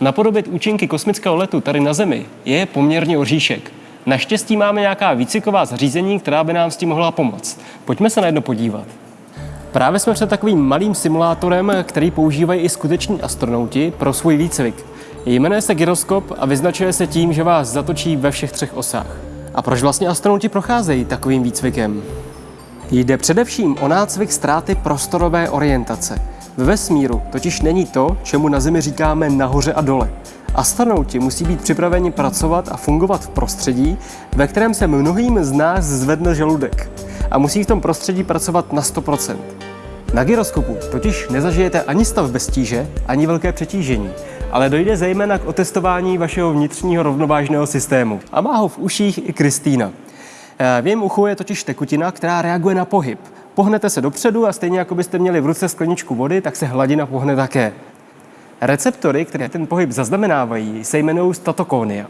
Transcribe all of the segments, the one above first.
Napodobit účinky kosmického letu tady na Zemi je poměrně oříšek. Naštěstí máme nějaká výcviková zařízení, která by nám s tím mohla pomoct. Pojďme se na jedno podívat. Právě jsme před takovým malým simulátorem, který používají i skuteční astronauti pro svůj výcvik. Jmenuje se gyroskop a vyznačuje se tím, že vás zatočí ve všech třech osách. A proč vlastně astronauti procházejí takovým výcvikem? Jde především o nácvik ztráty prostorové orientace. Ve vesmíru totiž není to, čemu na Zemi říkáme nahoře a dole. Astronauti musí být připraveni pracovat a fungovat v prostředí, ve kterém se mnohým z nás zvedne žaludek. A musí v tom prostředí pracovat na 100%. Na gyroskopu totiž nezažijete ani stav bez tíže, ani velké přetížení, ale dojde zejména k otestování vašeho vnitřního rovnovážného systému. A má ho v uších i Kristýna. Eh, V jejím uchu je totiž tekutina, která reaguje na pohyb. Pohnete se dopředu a stejně jako byste měli v ruce skleničku vody, tak se hladina pohne také. Receptory, které ten pohyb zaznamenávají, se jmenují statokónia.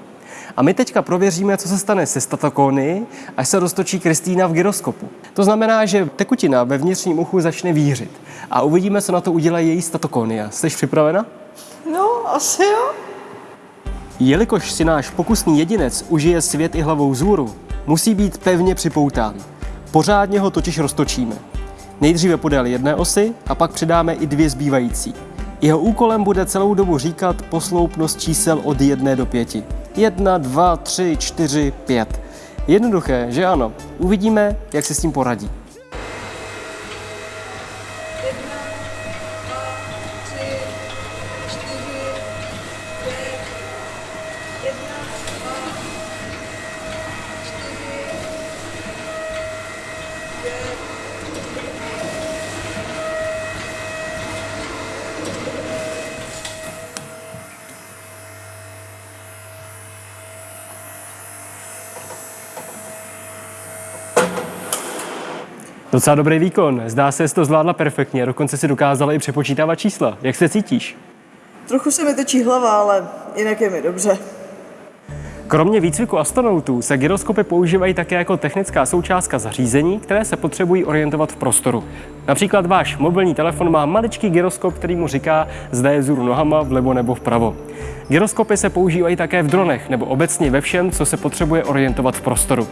A my teďka prověříme, co se stane se statokóny, až se roztočí Kristýna v gyroskopu. To znamená, že tekutina ve vnitřním uchu začne vířit. A uvidíme, co na to udělají její statokónia. Jsi připravena? No, asi jo. Jelikož si náš pokusný jedinec užije svět i hlavou zůru, musí být pevně připoután. Pořádně ho totiž roztočíme. Nejdříve podél jedné osy a pak přidáme i dvě zbývající. Jeho úkolem bude celou dobu říkat posloupnost čísel od jedné do pěti. Jedna, dva, tři, čtyři, pět. Jednoduché, že ano? Uvidíme, jak se s tím poradí. Docela dobrý výkon. Zdá se, že to zvládla perfektně. Dokonce si dokázala i přepočítávat čísla. Jak se cítíš? Trochu se mi točí hlava, ale jinak je mi dobře. Kromě výcviku astronautů se gyroskopy používají také jako technická součástka zařízení, které se potřebují orientovat v prostoru. Například váš mobilní telefon má maličký gyroskop, který mu říká, zda je vzhůru nohama, vlevo nebo vpravo. Gyroskopy se používají také v dronech nebo obecně ve všem, co se potřebuje orientovat v prostoru.